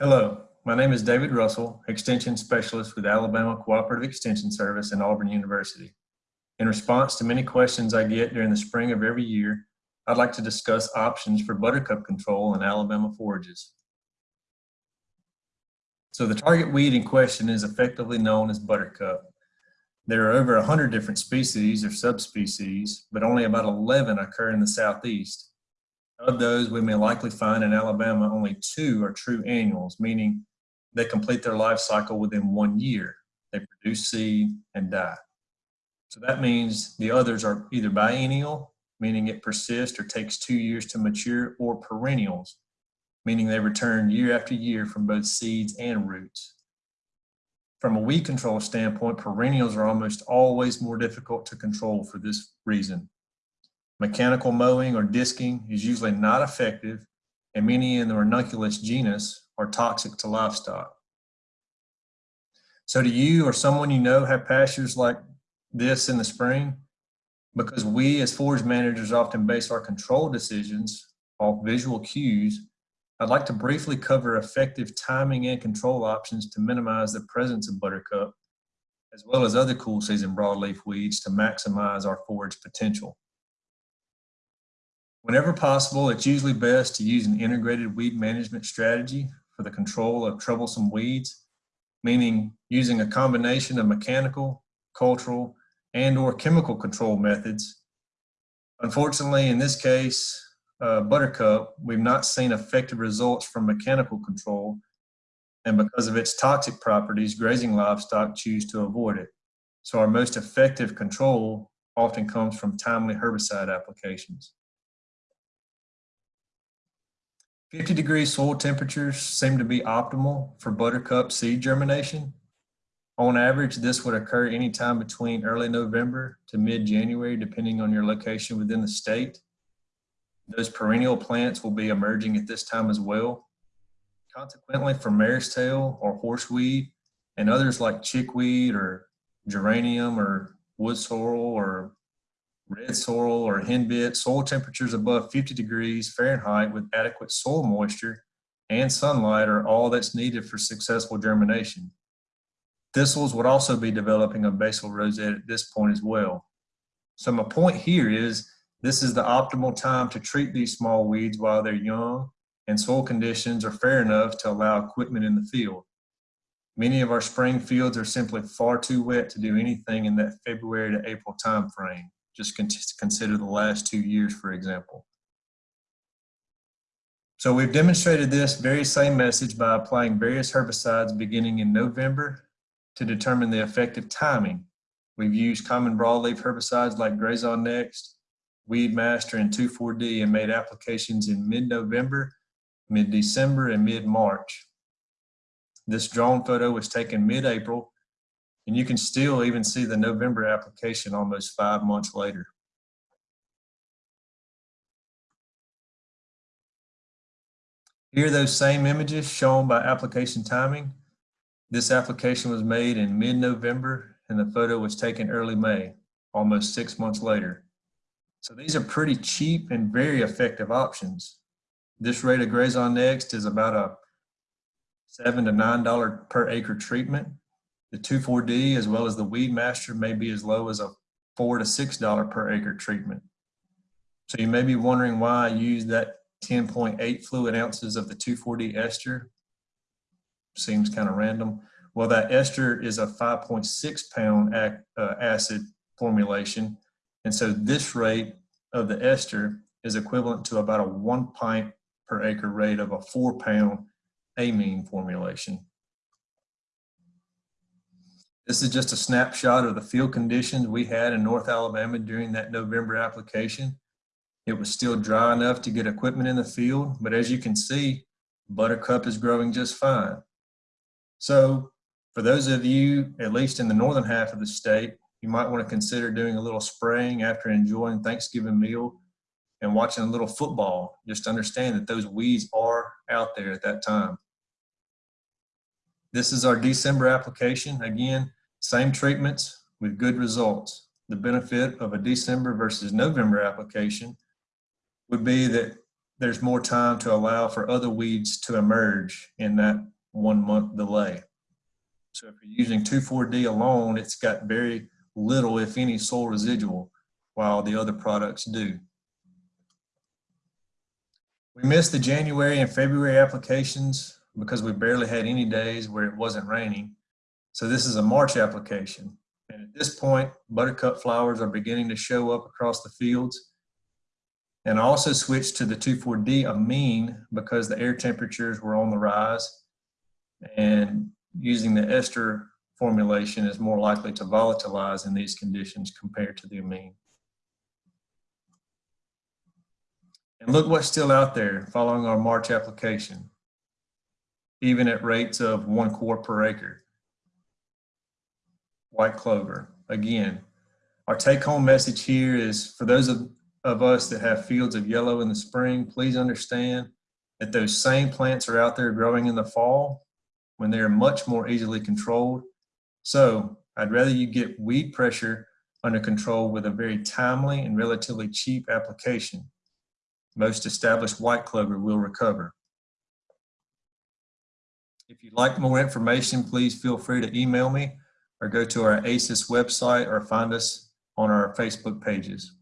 Hello, my name is David Russell, Extension Specialist with Alabama Cooperative Extension Service and Auburn University. In response to many questions I get during the spring of every year, I'd like to discuss options for buttercup control in Alabama forages. So the target weed in question is effectively known as buttercup. There are over 100 different species or subspecies, but only about 11 occur in the southeast. Of those, we may likely find in Alabama only two are true annuals, meaning they complete their life cycle within one year. They produce seed and die. So that means the others are either biennial, meaning it persists or takes two years to mature, or perennials, meaning they return year after year from both seeds and roots. From a weed control standpoint, perennials are almost always more difficult to control for this reason. Mechanical mowing or disking is usually not effective, and many in the ranunculus genus are toxic to livestock. So do you or someone you know have pastures like this in the spring? Because we as forage managers often base our control decisions off visual cues, I'd like to briefly cover effective timing and control options to minimize the presence of buttercup, as well as other cool season broadleaf weeds to maximize our forage potential. Whenever possible, it's usually best to use an integrated weed management strategy for the control of troublesome weeds, meaning using a combination of mechanical, cultural, and or chemical control methods. Unfortunately, in this case, uh, buttercup, we've not seen effective results from mechanical control, and because of its toxic properties, grazing livestock choose to avoid it. So our most effective control often comes from timely herbicide applications. 50 degree soil temperatures seem to be optimal for buttercup seed germination. On average, this would occur anytime between early November to mid-January, depending on your location within the state. Those perennial plants will be emerging at this time as well. Consequently, for mare's tail or horseweed and others like chickweed or geranium or wood sorrel or sorrel or henbit, soil temperatures above 50 degrees Fahrenheit with adequate soil moisture and sunlight are all that's needed for successful germination. Thistles would also be developing a basal rosette at this point as well. So my point here is this is the optimal time to treat these small weeds while they're young and soil conditions are fair enough to allow equipment in the field. Many of our spring fields are simply far too wet to do anything in that February to April time frame. Just consider the last two years, for example. So we've demonstrated this very same message by applying various herbicides beginning in November to determine the effective timing. We've used common broadleaf herbicides like Grazon Next, Weedmaster, and 2,4-D and made applications in mid-November, mid-December, and mid-March. This drone photo was taken mid-April and you can still even see the November application almost five months later. Here those same images shown by application timing. This application was made in mid-November and the photo was taken early May, almost six months later. So these are pretty cheap and very effective options. This rate of Grazon Next is about a seven to nine dollar per acre treatment the 2,4-D as well as the Weedmaster may be as low as a four to six dollar per acre treatment. So you may be wondering why I use that 10.8 fluid ounces of the 2,4-D ester. Seems kind of random. Well, that ester is a 5.6 pound uh, acid formulation. And so this rate of the ester is equivalent to about a one pint per acre rate of a four pound amine formulation. This is just a snapshot of the field conditions we had in North Alabama during that November application. It was still dry enough to get equipment in the field, but as you can see, buttercup is growing just fine. So for those of you, at least in the northern half of the state, you might want to consider doing a little spraying after enjoying Thanksgiving meal and watching a little football. Just understand that those weeds are out there at that time. This is our December application. Again, same treatments with good results. The benefit of a December versus November application would be that there's more time to allow for other weeds to emerge in that one month delay. So if you're using 2,4-D alone, it's got very little, if any, soil residual, while the other products do. We missed the January and February applications because we barely had any days where it wasn't raining. So this is a March application. And at this point, buttercup flowers are beginning to show up across the fields. And I also switched to the 2,4-D amine because the air temperatures were on the rise. And using the ester formulation is more likely to volatilize in these conditions compared to the amine. And look what's still out there following our March application, even at rates of one quart per acre. White clover. Again, our take home message here is for those of, of us that have fields of yellow in the spring, please understand that those same plants are out there growing in the fall when they're much more easily controlled. So I'd rather you get weed pressure under control with a very timely and relatively cheap application. Most established white clover will recover. If you'd like more information, please feel free to email me or go to our ACES website or find us on our Facebook pages.